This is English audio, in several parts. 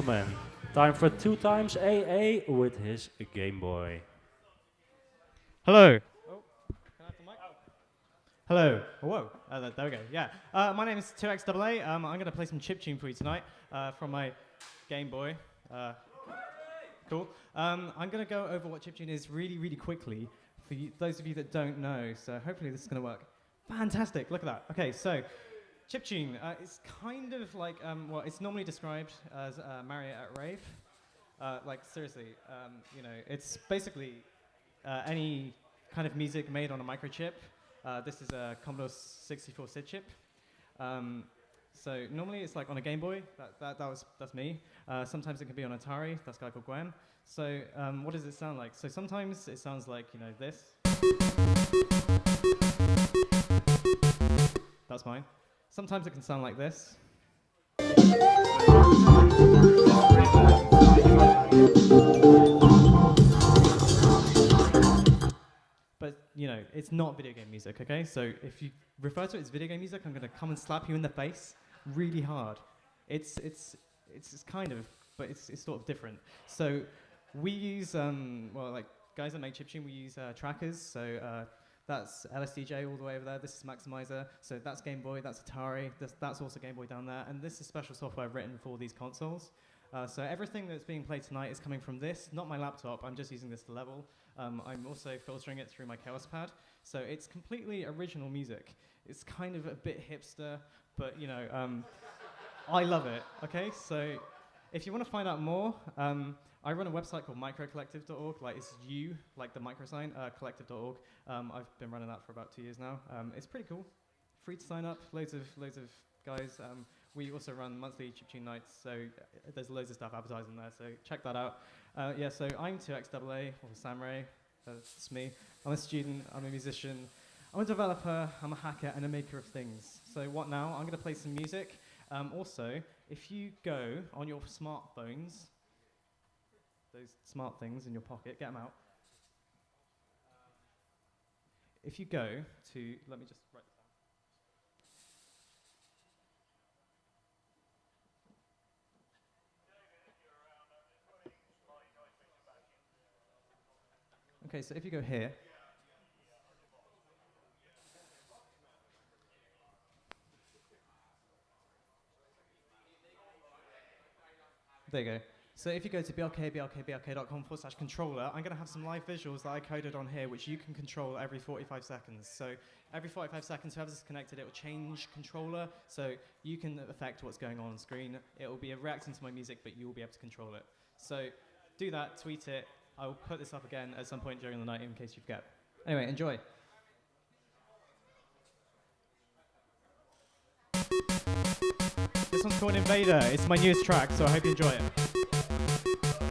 gentlemen, time for two times AA with his Game Boy. Hello. Oh, can I have the mic? Hello. Oh, whoa. Uh, there we go. Yeah. Uh, my name is 2XAA. Um, I'm going to play some chip tune for you tonight uh, from my Game Boy. Uh, cool. Um, I'm going to go over what chip tune is really, really quickly for you, those of you that don't know. So hopefully this is going to work. Fantastic. Look at that. Okay, so chiptune uh, is kind of like, um, well, it's normally described as uh, at Rave. Uh, like, seriously, um, you know, it's basically uh, any kind of music made on a microchip. Uh, this is a Commodore 64 SID chip. Um, so normally it's like on a Game Boy. That, that, that was that's me. Uh, sometimes it can be on Atari. That's a guy called Gwem. So um, what does it sound like? So sometimes it sounds like you know this. That's mine. Sometimes it can sound like this. But you know, it's not video game music, okay? So if you refer to it as video game music, I'm gonna come and slap you in the face really hard. It's it's it's, it's kind of, but it's it's sort of different. So we use um, well, like guys that make chiptune, we use uh, trackers. So uh, that's LSDJ all the way over there. This is maxYMiser. So that's Game Boy. That's Atari. That's also Game Boy down there. And this is special software i've written for these consoles. Uh, so everything that's being played tonight is coming from this, not my laptop. I'm just using this to level. Um, I'm also filtering it through my Kaoss Pad. So it's completely original music. It's kind of a bit hipster, but you know, um, I love it. Okay, so if you want to find out more, um, I run a website called microcollective.org. Like it's you, like the micro sign, uh, collective.org. Um, I've been running that for about two years now. Um, it's pretty cool. Free to sign up. Loads of loads of guys. Um, we also run monthly chiptune nights, so uh, there's loads of stuff advertising there. So check that out. Uh, yeah. So I'm 2xAA or Sam Wray. That's me. I'm a student. I'm a musician. I'm a developer. I'm a hacker and a maker of things. So what now? I'm going to play some music. Um, also, if you go on your smartphones those smart things in your pocket, get them out. If you go to, let me just write this down. Okay, so if you go here, there you go. So if you go to blk, blk, blk.com forward slash controller, I'm going to have some live visuals that I coded on here, which you can control every 45 seconds. So every 45 seconds, whoever's connected, it will change controller, so you can affect what's going on on screen. It will be reacting to my music, but you will be able to control it. So do that, tweet it. I will put this up again at some point during the night in case you forget. Anyway, enjoy. This one's called Invader. It's my newest track, so I hope you enjoy it.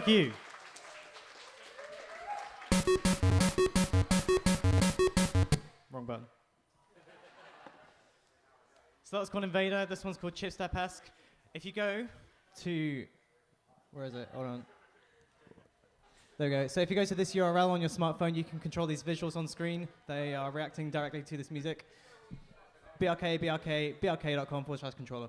Thank you. Wrong button. So that was called Invader. This one's called Chip Step Esque. If you go to, where is it? Hold on. There we go. So if you go to this URL on your smartphone, you can control these visuals on screen. They are reacting directly to this music. BRK, BRK, BRK.com forward slash controller.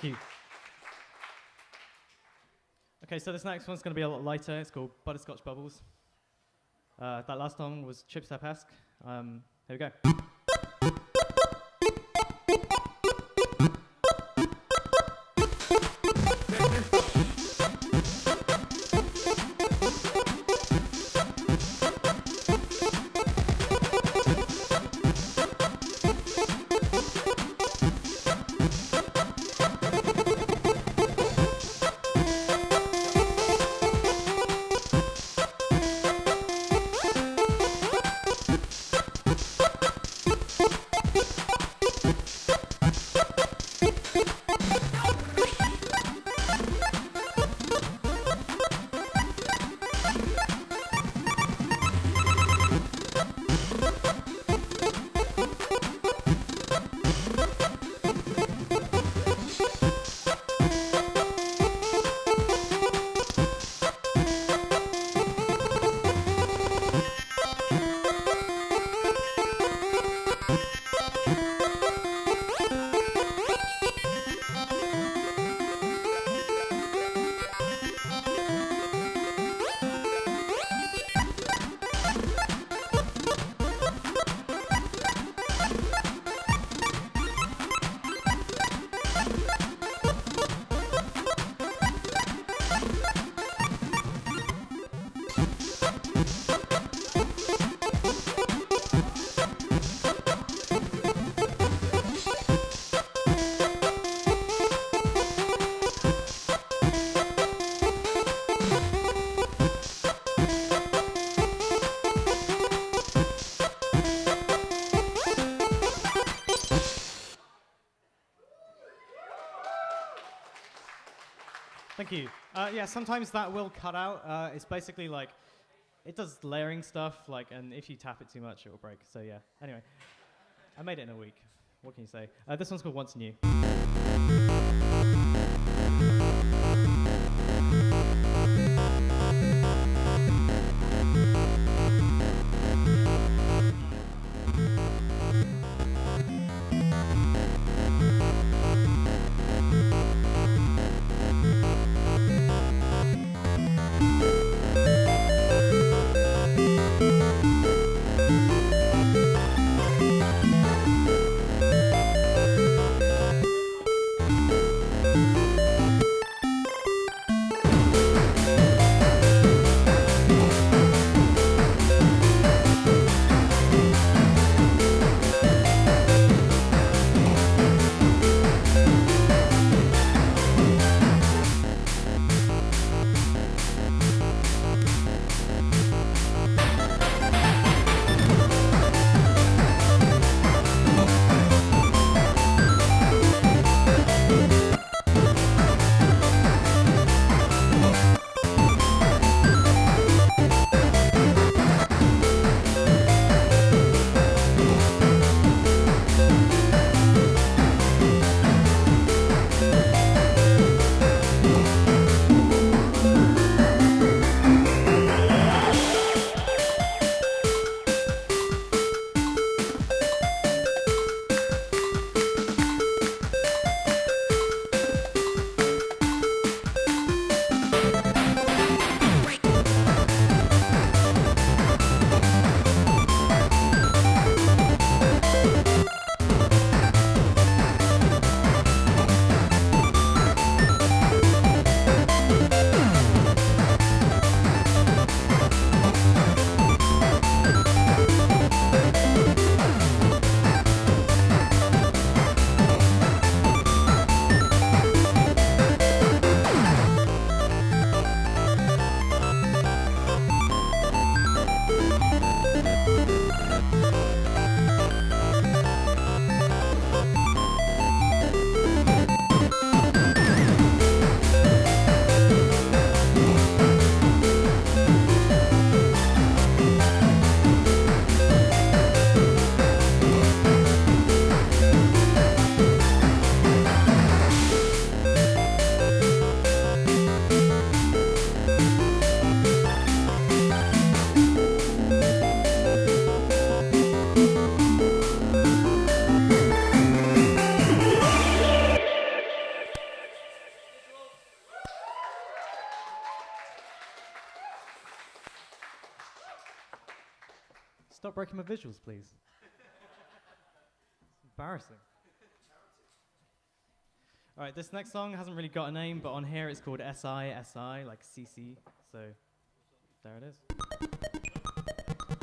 Thank you. Okay, so this next one's going to be a lot lighter. It's called Butterscotch Bubbles. Uh, that last song was Chip Step-esque. Um, here we go. Thank you. Uh, yeah, sometimes that will cut out. Uh, it's basically like it does layering stuff, like, and if you tap it too much, it will break. So yeah. Anyway, I made it in a week. What can you say? Uh, this one's called Once New. My visuals, please. Embarrassing. All right, this next song hasn't really got a name, but on here it's called SI, SI, like CC. So there it is.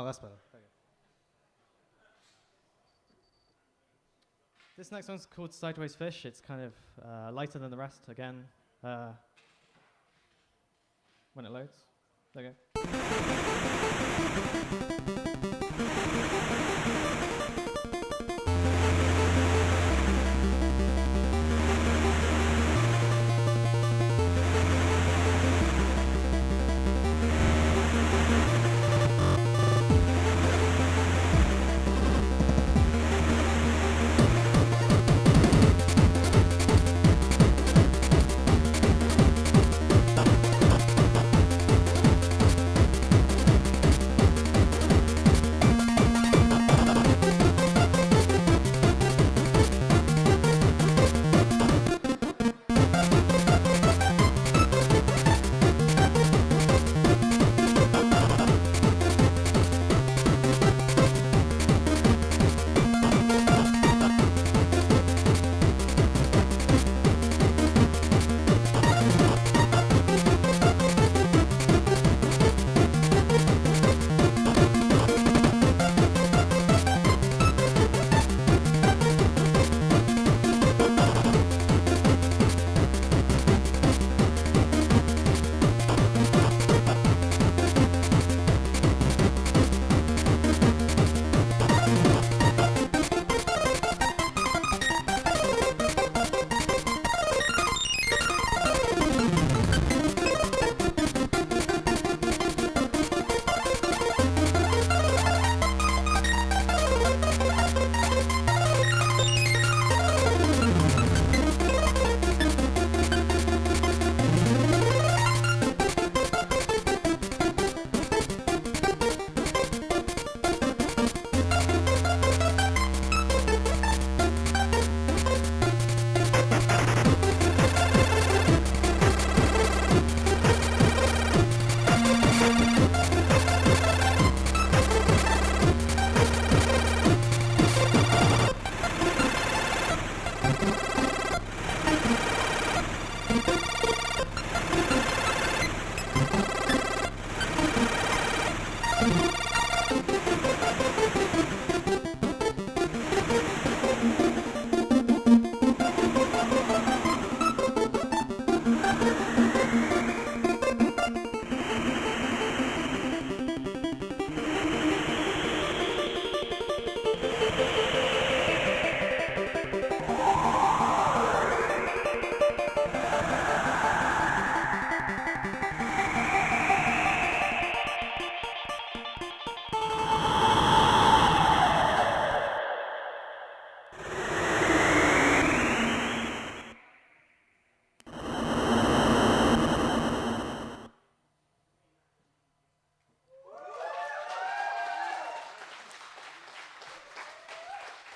Oh, that's better. This next one's called Sideways Fish. It's kind of uh, lighter than the rest again. Uh, when it loads. There you go.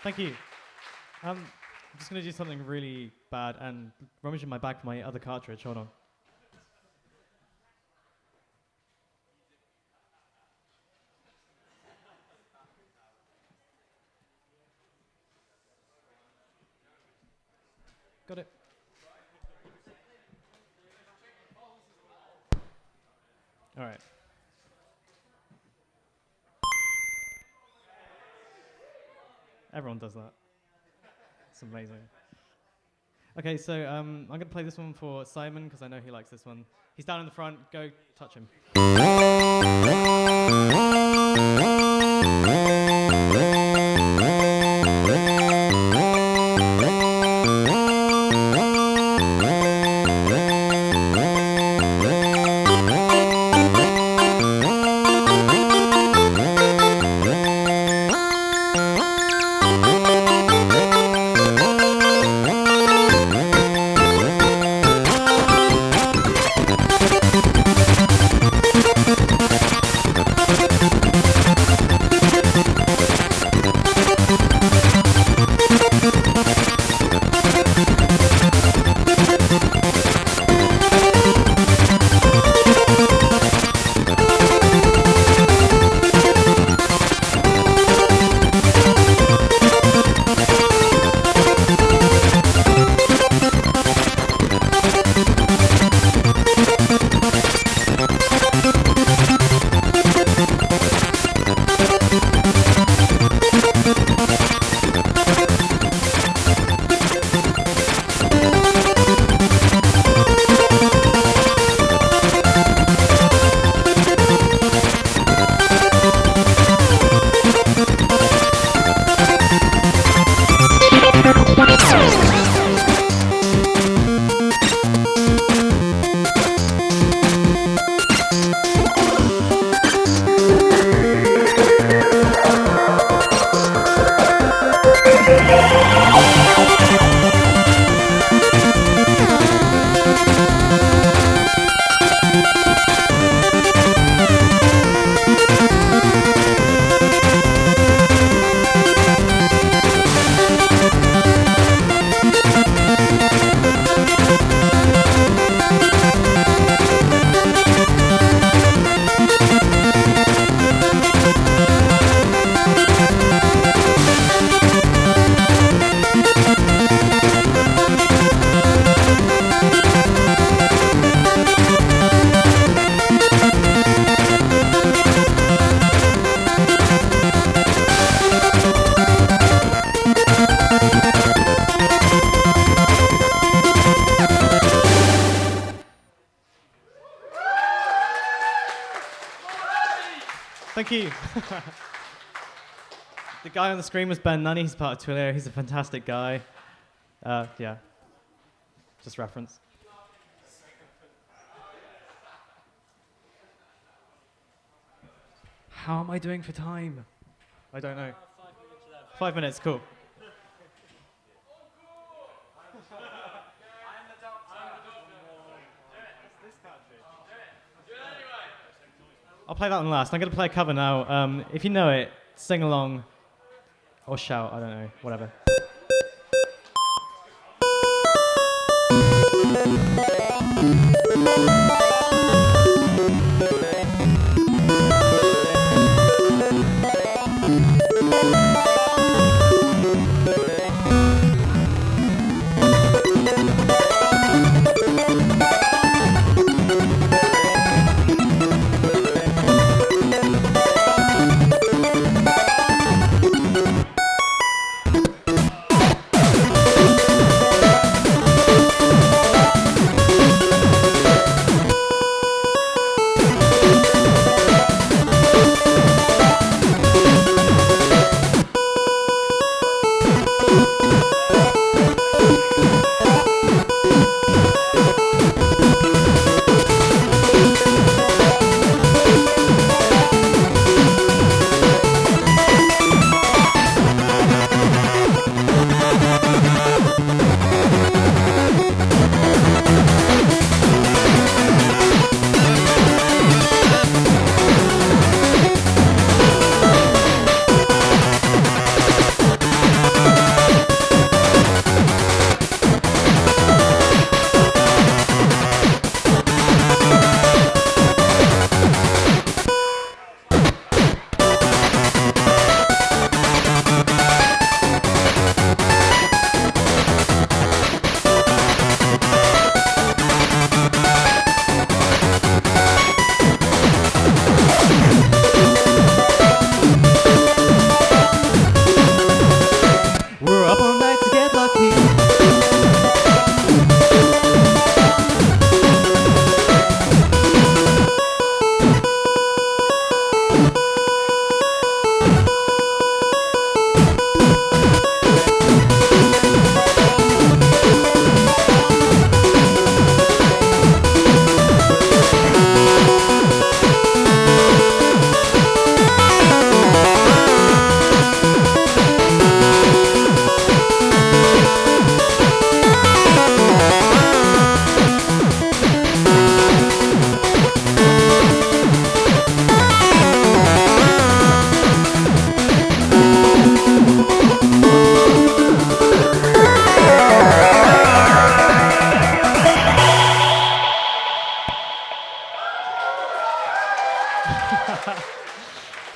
Thank you. Um, I'm just gonna do something really bad and rummage in my bag for my other cartridge. Hold on. Got it. All right. Does that. It's amazing. Okay, so um, I'm going to play this one for Simon because I know he likes this one. He's down in the front. Go touch him. you. the guy on the screen was Ben Nunney. He's part of Twilio. He's a fantastic guy. Uh, yeah, just reference. How am I doing for time? I don't know. Five minutes, cool. I'll play that one last. I'm going to play a cover now. Um, if you know it, sing along or shout, I don't know, whatever.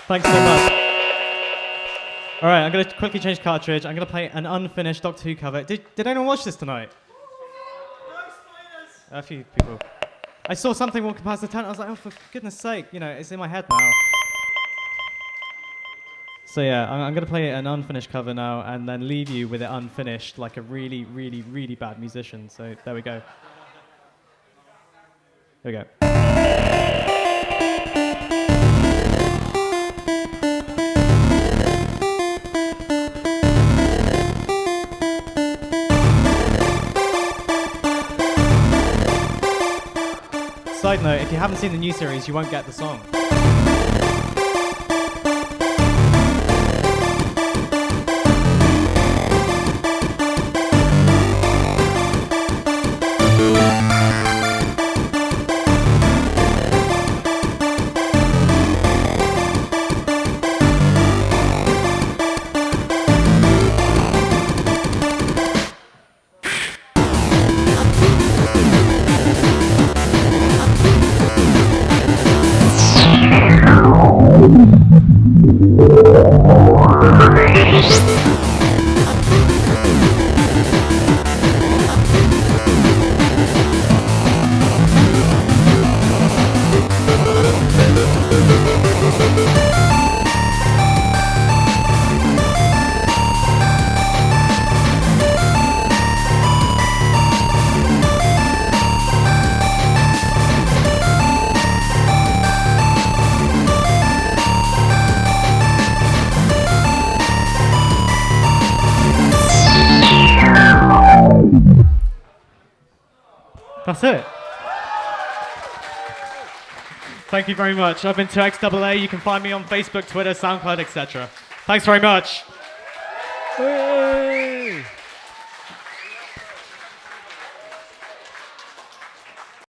Thanks so much. All right, I'm going to quickly change cartridge. I'm going to play an unfinished Doctor Who cover. Did, did anyone watch this tonight? A few people. I saw something walking past the tent. I was like, oh, for goodness sake, you know, it's in my head now. So yeah, I'm, I'm going to play an unfinished cover now and then leave you with it unfinished like a really, really, really bad musician. So there we go. There we go. Side note, if you haven't seen the new series, you won't get the song. Thank you very much. I've been 2XAA. You can find me on Facebook, Twitter, SoundCloud, etc. Thanks very much.